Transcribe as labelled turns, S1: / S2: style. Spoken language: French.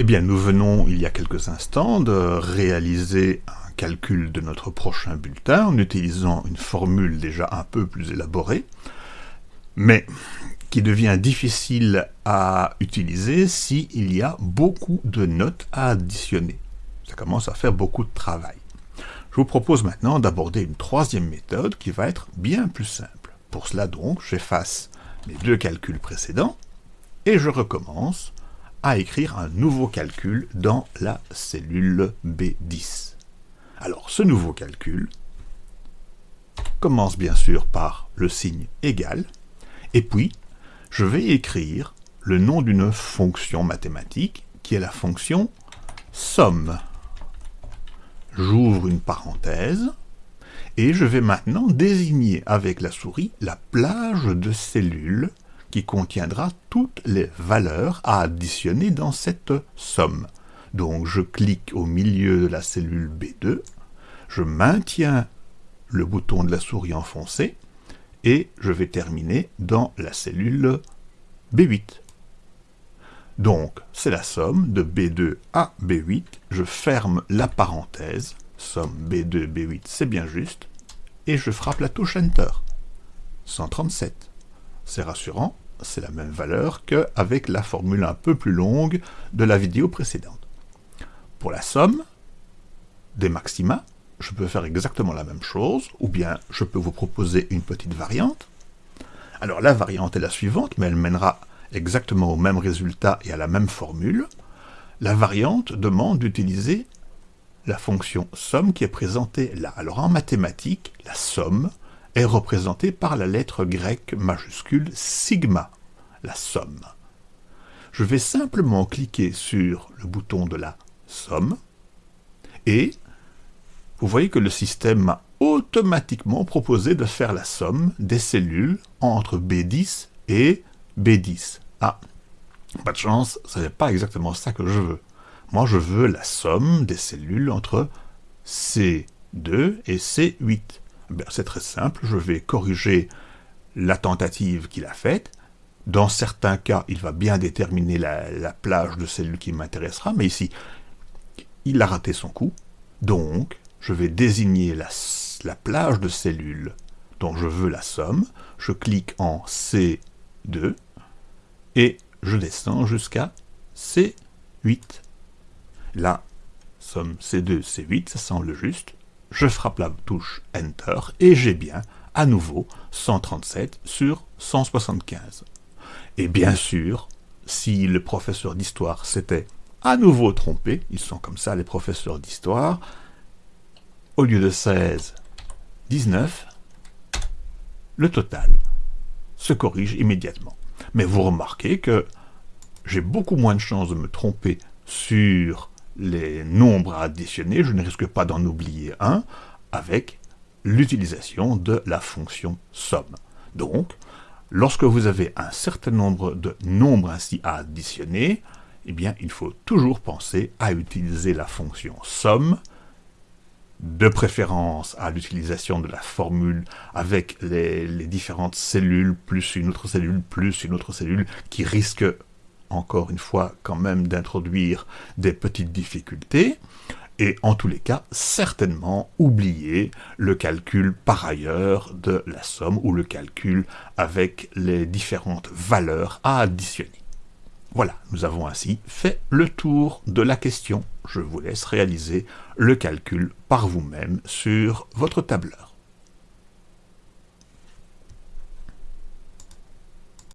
S1: Eh bien, nous venons, il y a quelques instants, de réaliser un calcul de notre prochain bulletin en utilisant une formule déjà un peu plus élaborée, mais qui devient difficile à utiliser s'il y a beaucoup de notes à additionner. Ça commence à faire beaucoup de travail. Je vous propose maintenant d'aborder une troisième méthode qui va être bien plus simple. Pour cela donc, j'efface les deux calculs précédents et je recommence à écrire un nouveau calcul dans la cellule B10. Alors, ce nouveau calcul commence bien sûr par le signe égal, et puis je vais écrire le nom d'une fonction mathématique qui est la fonction somme. J'ouvre une parenthèse, et je vais maintenant désigner avec la souris la plage de cellules qui contiendra toutes les valeurs à additionner dans cette somme. Donc je clique au milieu de la cellule B2, je maintiens le bouton de la souris enfoncé, et je vais terminer dans la cellule B8. Donc, c'est la somme de B2 à B8. Je ferme la parenthèse. Somme B2, B8, c'est bien juste. Et je frappe la touche Enter. 137. C'est rassurant, c'est la même valeur qu'avec la formule un peu plus longue de la vidéo précédente. Pour la somme des maxima, je peux faire exactement la même chose, ou bien je peux vous proposer une petite variante. Alors la variante est la suivante, mais elle mènera exactement au même résultat et à la même formule. La variante demande d'utiliser la fonction somme qui est présentée là. Alors en mathématiques, la somme est représenté par la lettre grecque majuscule sigma, la somme. Je vais simplement cliquer sur le bouton de la somme, et vous voyez que le système m'a automatiquement proposé de faire la somme des cellules entre B10 et B10. Ah, pas de chance, ce n'est pas exactement ça que je veux. Moi, je veux la somme des cellules entre C2 et C8. Ben, c'est très simple, je vais corriger la tentative qu'il a faite. Dans certains cas, il va bien déterminer la, plage de cellules qui m'intéressera, mais ici, il a raté son coup. Donc, je vais désigner la, la plage de cellules dont je veux la somme. Je clique en C2 et je descends jusqu'à C8. Là, somme C2, C8, ça semble juste je frappe la touche Enter et j'ai bien, à nouveau, 137 sur 175. Et bien sûr, si le professeur d'histoire s'était à nouveau trompé, ils sont comme ça les professeurs d'histoire, au lieu de 16, 19, le total se corrige immédiatement. Mais vous remarquez que j'ai beaucoup moins de chances de me tromper sur les nombres à additionner, je ne risque pas d'en oublier un, avec l'utilisation de la fonction somme. Donc, lorsque vous avez un certain nombre de nombres ainsi à additionner, eh bien, il faut toujours penser à utiliser la fonction somme, de préférence à l'utilisation de la formule avec les, les, différentes cellules, plus une autre cellule, plus une autre cellule, qui risque encore une fois quand même d'introduire des petites difficultés, et en tous les cas, certainement oublier le calcul par ailleurs de la somme ou le calcul avec les différentes valeurs à additionner. Voilà, nous avons ainsi fait le tour de la question. Je vous laisse réaliser le calcul par vous-même sur votre tableur.